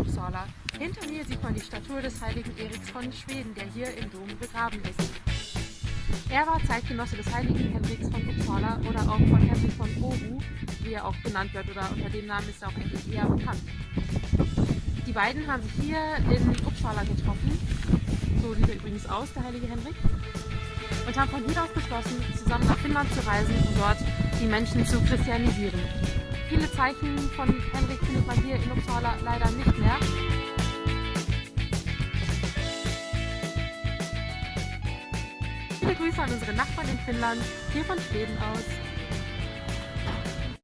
Uppsala. Hinter mir sieht man die Statue des heiligen Eriks von Schweden, der hier im Dom begraben ist. Er war Zeitgenosse des heiligen Henriks von Uppsala oder auch von Henrik von Oru, wie er auch genannt wird, oder unter dem Namen ist er auch eigentlich eher bekannt. Die beiden haben sich hier in Uppsala getroffen, so sieht er übrigens aus, der heilige Henrik, und haben von hier aus beschlossen, zusammen nach Finnland zu reisen, um dort die Menschen zu christianisieren. Viele Zeichen von Henrik findet man hier in Uppsala leider nicht mehr. Viele Grüße an unsere Nachbarn in Finnland, hier von Schweden aus.